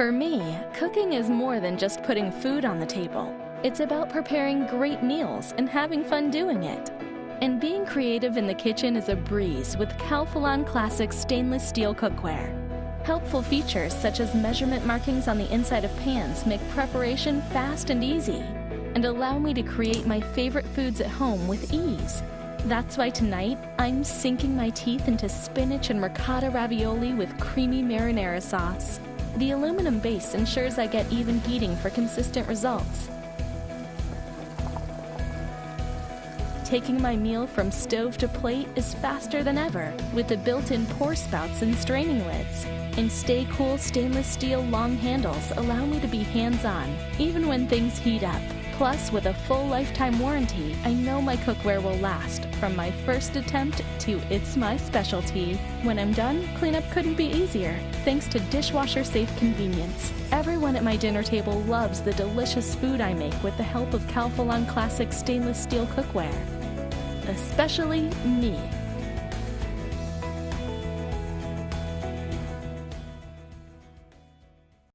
For me, cooking is more than just putting food on the table. It's about preparing great meals and having fun doing it. And being creative in the kitchen is a breeze with Calphalon Classic stainless steel cookware. Helpful features such as measurement markings on the inside of pans make preparation fast and easy and allow me to create my favorite foods at home with ease. That's why tonight I'm sinking my teeth into spinach and ricotta ravioli with creamy marinara sauce. The aluminum base ensures I get even heating for consistent results. Taking my meal from stove to plate is faster than ever with the built-in pour spouts and straining lids. And Stay Cool stainless steel long handles allow me to be hands-on, even when things heat up. Plus, with a full lifetime warranty, I know my cookware will last from my first attempt to it's my specialty. When I'm done, cleanup couldn't be easier, thanks to dishwasher safe convenience. Everyone at my dinner table loves the delicious food I make with the help of Calphalon Classic stainless steel cookware. Especially me.